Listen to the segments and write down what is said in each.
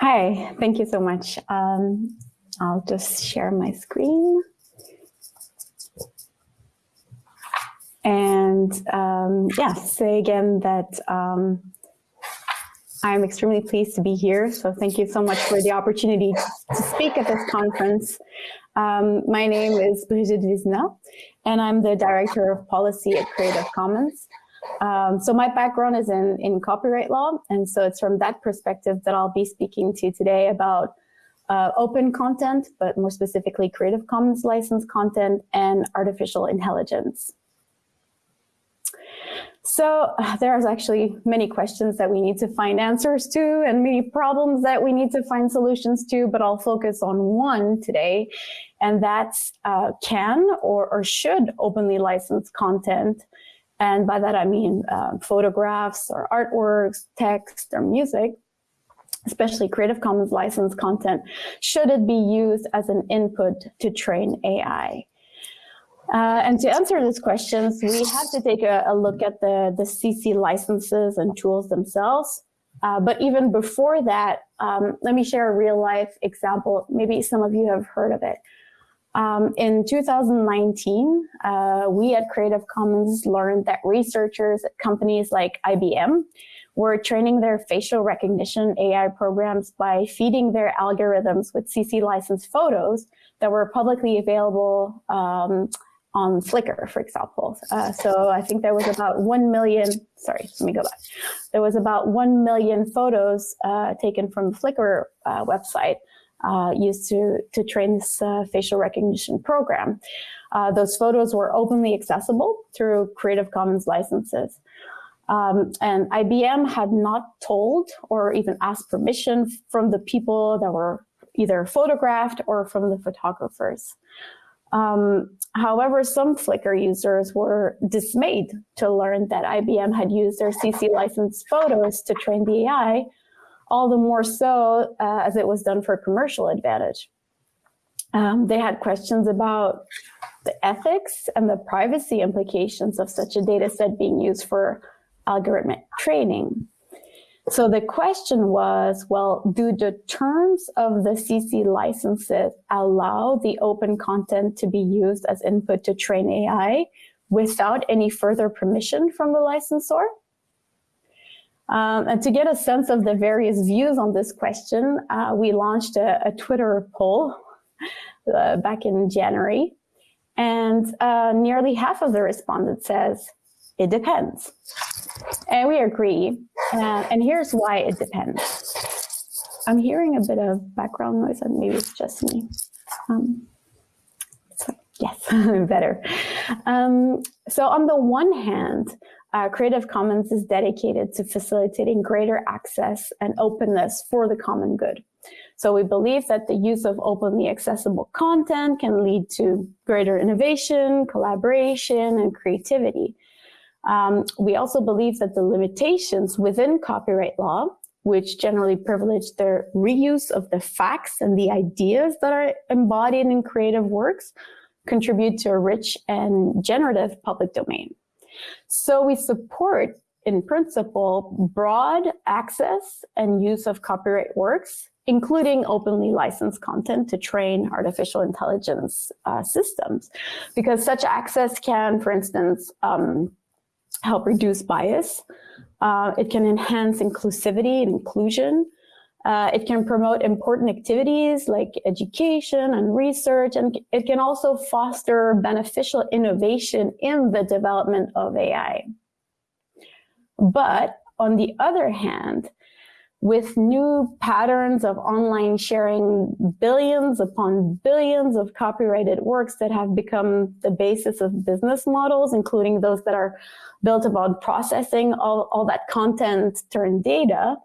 Hi, thank you so much. Um, I'll just share my screen. And um, yeah, say again that um, I'm extremely pleased to be here. So thank you so much for the opportunity to speak at this conference. Um, my name is Brigitte Vézina, and I'm the Director of Policy at Creative Commons. Um, so my background is in, in copyright law, and so it's from that perspective that I'll be speaking to you today about uh, open content, but more specifically Creative Commons licensed content and artificial intelligence. So uh, there's actually many questions that we need to find answers to and many problems that we need to find solutions to, but I'll focus on one today, and that's uh, can or, or should openly licensed content and by that, I mean uh, photographs or artworks, text or music, especially Creative Commons licensed content, should it be used as an input to train AI? Uh, and to answer these questions, we have to take a, a, look at the, the CC licenses and tools themselves. Uh, but even before that, um, let me share a real life example. Maybe some of you have heard of it. Um, in 2019, uh, we at Creative Commons learned that researchers at companies like IBM were training their facial recognition AI programs by feeding their algorithms with CC licensed photos that were publicly available um, on Flickr, for example. Uh, so I think there was about 1 million, sorry, let me go back. There was about 1 million photos uh, taken from Flickr uh, website uh, used to, to train this uh, facial recognition program. Uh, those photos were openly accessible through Creative Commons licenses. Um, and IBM had not told or even asked permission from the people that were either photographed or from the photographers. Um, however, some Flickr users were dismayed to learn that IBM had used their CC licensed photos to train the AI all the more so uh, as it was done for commercial advantage. Um, they had questions about the ethics and the privacy implications of such a data set being used for algorithmic training. So the question was, well, do the terms of the CC licenses allow the open content to be used as input to train AI without any further permission from the licensor? Um, and to get a sense of the various views on this question, uh, we launched a, a Twitter poll uh, back in January. And uh, nearly half of the respondents says, it depends. And we agree. Uh, and here's why it depends. I'm hearing a bit of background noise, and maybe it's just me. Um, so, yes, better. Um, so on the one hand, uh, Creative Commons is dedicated to facilitating greater access and openness for the common good. So we believe that the use of openly accessible content can lead to greater innovation, collaboration, and creativity. Um, we also believe that the limitations within copyright law, which generally privilege the reuse of the facts and the ideas that are embodied in creative works, contribute to a rich and generative public domain. So we support, in principle, broad access and use of copyright works, including openly licensed content to train artificial intelligence uh, systems, because such access can, for instance, um, help reduce bias. Uh, it can enhance inclusivity and inclusion. Uh, it can promote important activities like education and research, and it can also foster beneficial innovation in the development of AI. But on the other hand, with new patterns of online sharing billions upon billions of copyrighted works that have become the basis of business models, including those that are built about processing all, all that content turned data,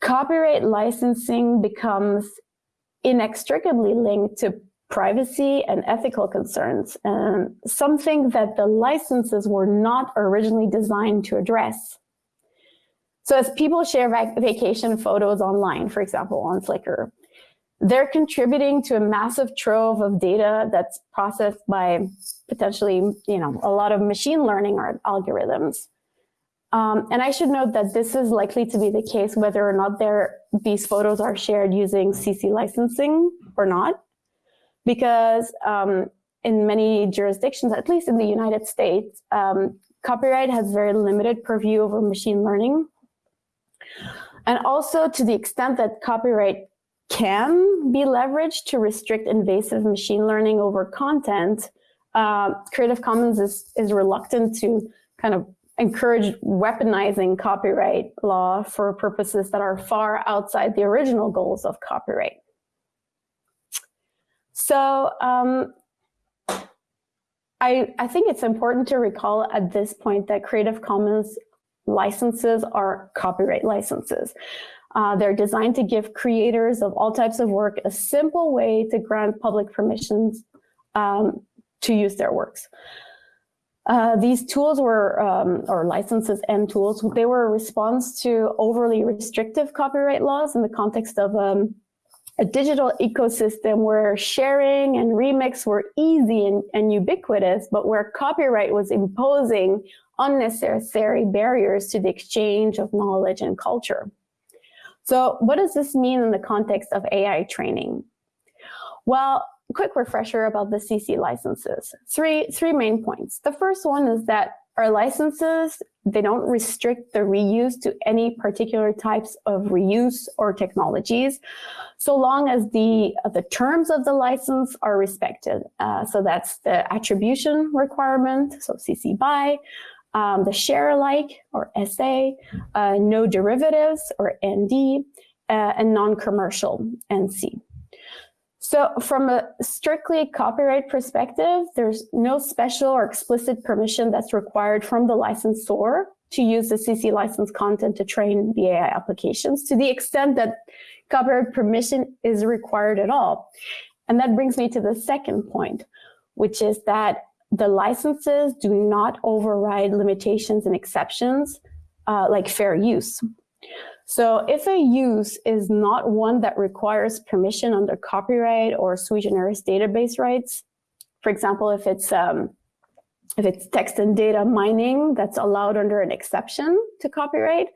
copyright licensing becomes inextricably linked to privacy and ethical concerns, and something that the licenses were not originally designed to address. So as people share vac vacation photos online, for example, on Flickr, they're contributing to a massive trove of data that's processed by potentially, you know, a lot of machine learning algorithms. Um, and I should note that this is likely to be the case whether or not there these photos are shared using CC licensing or not, because um, in many jurisdictions, at least in the United States, um, copyright has very limited purview over machine learning. And also to the extent that copyright can be leveraged to restrict invasive machine learning over content, uh, Creative Commons is, is reluctant to kind of encourage weaponizing copyright law for purposes that are far outside the original goals of copyright. So um, I, I think it's important to recall at this point that Creative Commons licenses are copyright licenses. Uh, they're designed to give creators of all types of work a simple way to grant public permissions um, to use their works. Uh, these tools were, um, or licenses and tools, they were a response to overly restrictive copyright laws in the context of um, a digital ecosystem where sharing and remix were easy and, and ubiquitous, but where copyright was imposing unnecessary barriers to the exchange of knowledge and culture. So what does this mean in the context of AI training? Well, quick refresher about the CC licenses. Three, three main points. The first one is that our licenses, they don't restrict the reuse to any particular types of reuse or technologies, so long as the, the terms of the license are respected. Uh, so that's the attribution requirement, so CC BY, um, the share alike or SA, uh, no derivatives or ND, uh, and non-commercial NC. So from a strictly copyright perspective, there's no special or explicit permission that's required from the licensor to use the CC license content to train the AI applications to the extent that copyright permission is required at all. And that brings me to the second point, which is that the licenses do not override limitations and exceptions uh, like fair use. So if a use is not one that requires permission under copyright or sui generis database rights, for example, if it's um, if it's text and data mining that's allowed under an exception to copyright,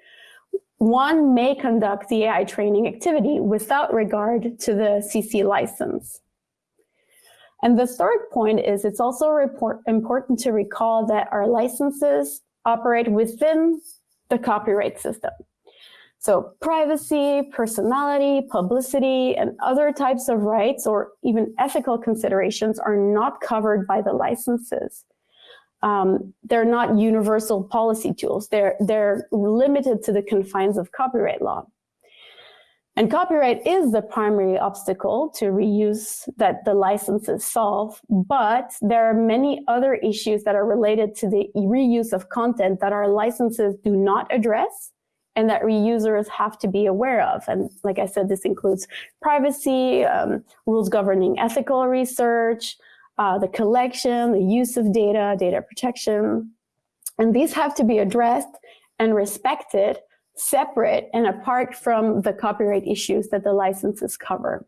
one may conduct the AI training activity without regard to the CC license. And the third point is it's also report, important to recall that our licenses operate within the copyright system. So privacy, personality, publicity, and other types of rights or even ethical considerations are not covered by the licenses. Um, they're not universal policy tools. They're, they're limited to the confines of copyright law. And copyright is the primary obstacle to reuse that the licenses solve, but there are many other issues that are related to the reuse of content that our licenses do not address and that reusers have to be aware of. And like I said, this includes privacy, um, rules governing ethical research, uh, the collection, the use of data, data protection. And these have to be addressed and respected separate and apart from the copyright issues that the licenses cover.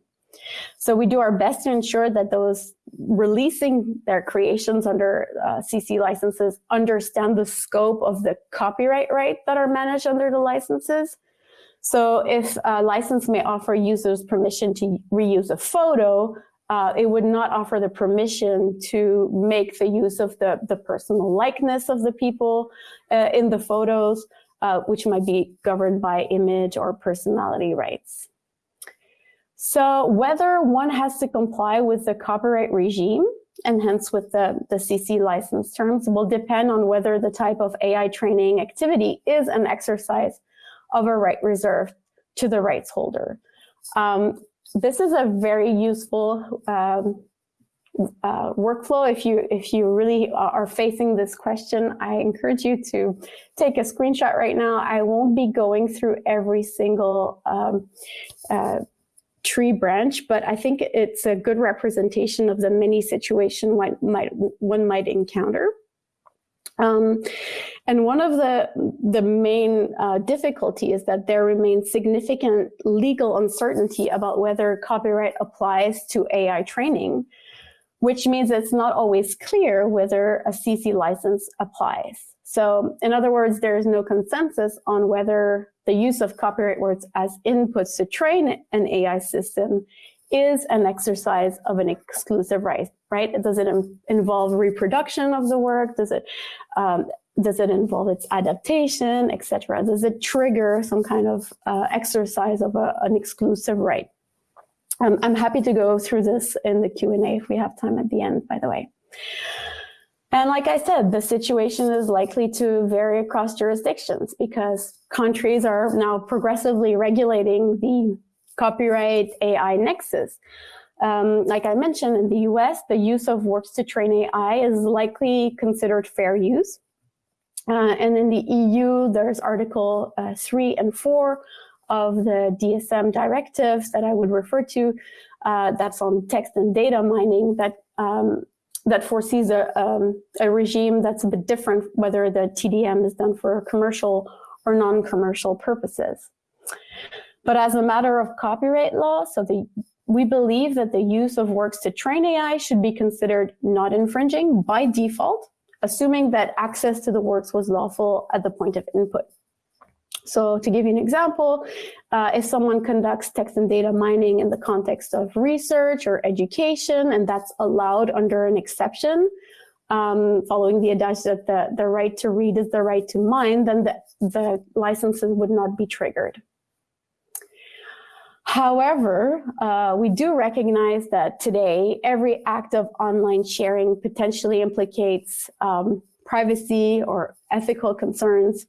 So we do our best to ensure that those releasing their creations under uh, CC licenses understand the scope of the copyright right that are managed under the licenses. So if a license may offer users permission to reuse a photo, uh, it would not offer the permission to make the use of the, the personal likeness of the people uh, in the photos uh, which might be governed by image or personality rights. So whether one has to comply with the copyright regime and hence with the, the CC license terms will depend on whether the type of AI training activity is an exercise of a right reserved to the rights holder. Um, this is a very useful um, uh, workflow, if you if you really are facing this question, I encourage you to take a screenshot right now. I won't be going through every single um, uh, tree branch, but I think it's a good representation of the many situation one might one might encounter. Um, and one of the, the main uh, difficulty is that there remains significant legal uncertainty about whether copyright applies to AI training which means it's not always clear whether a CC license applies. So in other words, there is no consensus on whether the use of copyright words as inputs to train an AI system is an exercise of an exclusive right, right? Does it involve reproduction of the work? Does it, um, does it involve its adaptation, etc.? Does it trigger some kind of uh, exercise of a, an exclusive right? Um, I'm happy to go through this in the Q&A if we have time at the end, by the way. And like I said, the situation is likely to vary across jurisdictions because countries are now progressively regulating the copyright AI nexus. Um, like I mentioned, in the US, the use of works to train AI is likely considered fair use. Uh, and in the EU, there's Article uh, 3 and 4 of the DSM directives that I would refer to. Uh, that's on text and data mining that um, that foresees a, um, a regime that's a bit different whether the TDM is done for commercial or non-commercial purposes. But as a matter of copyright law, so the, we believe that the use of works to train AI should be considered not infringing by default, assuming that access to the works was lawful at the point of input. So to give you an example, uh, if someone conducts text and data mining in the context of research or education, and that's allowed under an exception, um, following the adage that the, the right to read is the right to mine, then the, the licenses would not be triggered. However, uh, we do recognize that today, every act of online sharing potentially implicates um, privacy or ethical concerns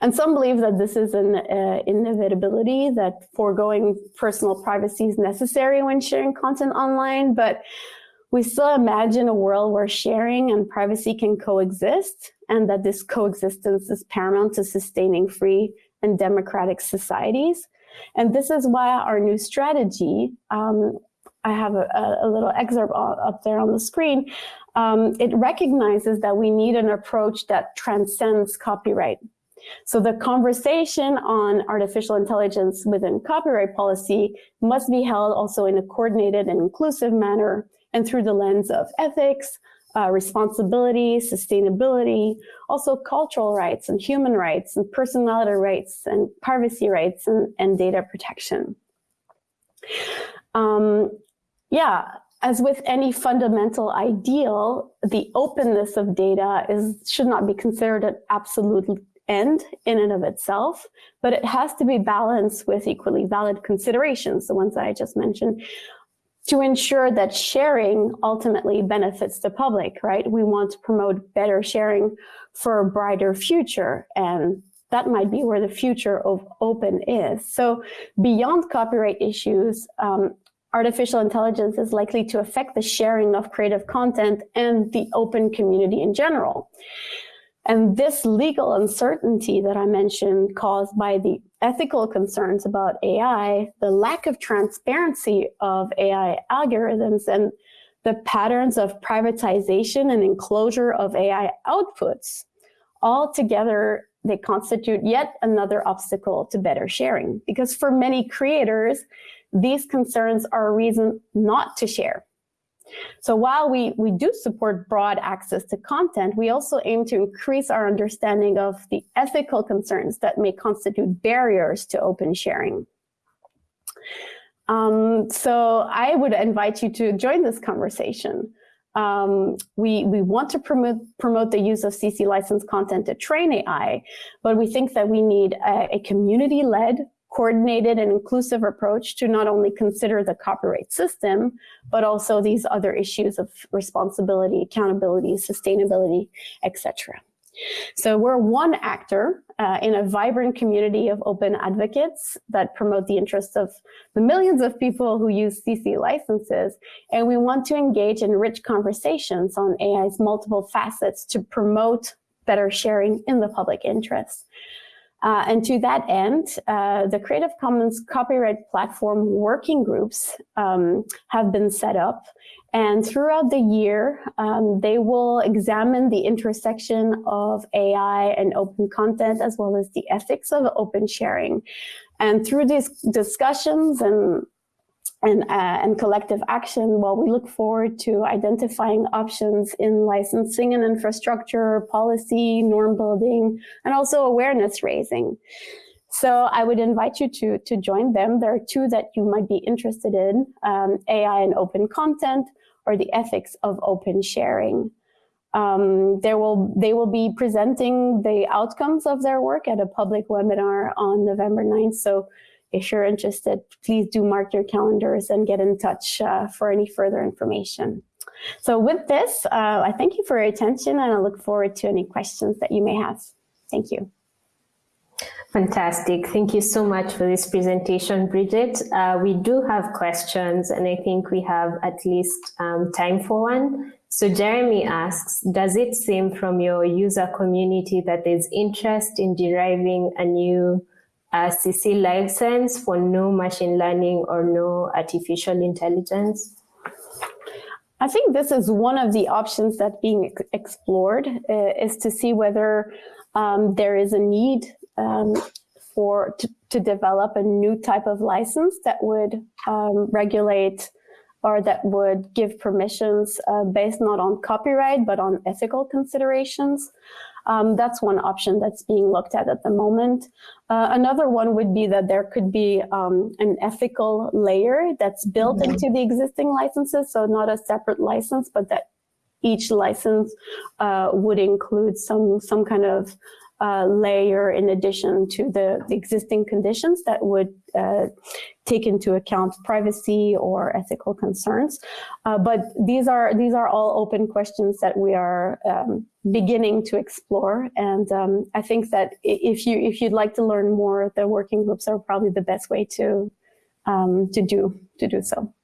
and some believe that this is an uh, inevitability, that foregoing personal privacy is necessary when sharing content online, but we still imagine a world where sharing and privacy can coexist and that this coexistence is paramount to sustaining free and democratic societies. And this is why our new strategy, um, I have a, a, little excerpt up there on the screen, um, it recognizes that we need an approach that transcends copyright so the conversation on artificial intelligence within copyright policy must be held also in a coordinated and inclusive manner and through the lens of ethics, uh, responsibility, sustainability, also cultural rights and human rights and personality rights and privacy rights and, and data protection. Um, yeah, as with any fundamental ideal, the openness of data is should not be considered an absolute end in and of itself, but it has to be balanced with equally valid considerations, the ones that I just mentioned, to ensure that sharing ultimately benefits the public, right? We want to promote better sharing for a brighter future. And that might be where the future of open is. So beyond copyright issues, um, artificial intelligence is likely to affect the sharing of creative content and the open community in general. And this legal uncertainty that I mentioned caused by the ethical concerns about AI, the lack of transparency of AI algorithms, and the patterns of privatization and enclosure of AI outputs, all together, they constitute yet another obstacle to better sharing. Because for many creators, these concerns are a reason not to share so while we, we do support broad access to content, we also aim to increase our understanding of the ethical concerns that may constitute barriers to open sharing. Um, so I would invite you to join this conversation. Um, we, we want to promote, promote the use of CC licensed content to train AI, but we think that we need a, a community-led coordinated and inclusive approach to not only consider the copyright system, but also these other issues of responsibility, accountability, sustainability, etc. So we're one actor uh, in a vibrant community of open advocates that promote the interests of the millions of people who use CC licenses. And we want to engage in rich conversations on AI's multiple facets to promote better sharing in the public interest. Uh, and to that end, uh, the Creative Commons copyright platform working groups um, have been set up. And throughout the year, um, they will examine the intersection of AI and open content, as well as the ethics of open sharing. And through these discussions and and, uh, and collective action, well, we look forward to identifying options in licensing and infrastructure, policy, norm building, and also awareness raising. So I would invite you to, to join them. There are two that you might be interested in, um, AI and open content, or the ethics of open sharing. Um, there will, they will be presenting the outcomes of their work at a public webinar on November 9th. So if you're interested, please do mark your calendars and get in touch uh, for any further information. So with this, uh, I thank you for your attention and I look forward to any questions that you may have. Thank you. Fantastic. Thank you so much for this presentation, Bridget. Uh, we do have questions and I think we have at least um, time for one. So Jeremy asks, does it seem from your user community that there's interest in deriving a new uh, CC license for no machine learning or no artificial intelligence? I think this is one of the options that being explored uh, is to see whether um, there is a need um, for to, to, develop a new type of license that would um, regulate or that would give permissions uh, based not on copyright but on ethical considerations. Um, that's one option that's being looked at at the moment. Uh, another one would be that there could be um, an ethical layer that's built mm -hmm. into the existing licenses, so not a separate license, but that each license uh, would include some some kind of uh, layer in addition to the, the, existing conditions that would uh, take into account privacy or ethical concerns. Uh, but these are these are all open questions that we are um, beginning to explore. And um, I think that if you if you'd like to learn more, the working groups are probably the best way to um, to do to do so.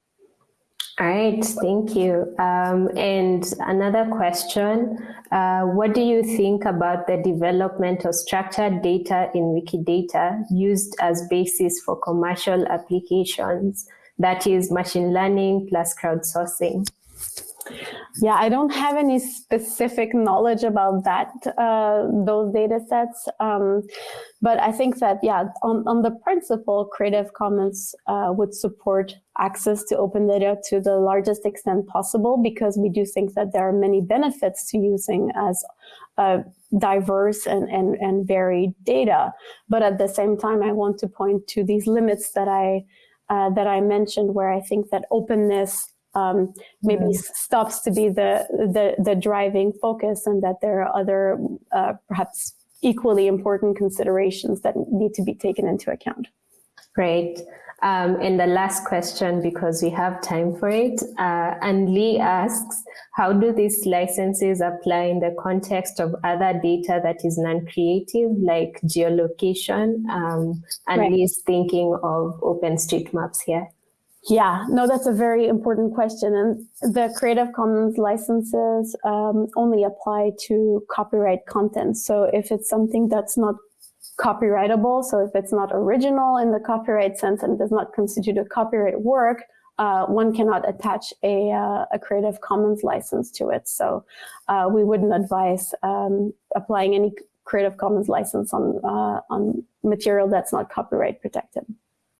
All right, thank you. Um, and another question, uh, what do you think about the development of structured data in Wikidata used as basis for commercial applications, that is machine learning plus crowdsourcing? Yeah, I don't have any specific knowledge about that, uh, those data sets. Um, but I think that, yeah, on, on the principle, Creative Commons uh, would support access to open data to the largest extent possible because we do think that there are many benefits to using as uh, diverse and, and, and varied data. But at the same time, I want to point to these limits that I, uh, that I mentioned where I think that openness um, maybe mm. stops to be the, the, the driving focus and that there are other uh, perhaps equally important considerations that need to be taken into account. Great. Um, and the last question, because we have time for it, uh, and Lee asks, how do these licenses apply in the context of other data that is non-creative, like geolocation? Um, and right. Lee's thinking of OpenStreetMaps here. Yeah, no, that's a very important question. And the Creative Commons licenses um, only apply to copyright content. So if it's something that's not copyrightable, so if it's not original in the copyright sense and does not constitute a copyright work, uh, one cannot attach a, uh, a, Creative Commons license to it. So uh, we wouldn't advise um, applying any Creative Commons license on, uh, on material that's not copyright protected.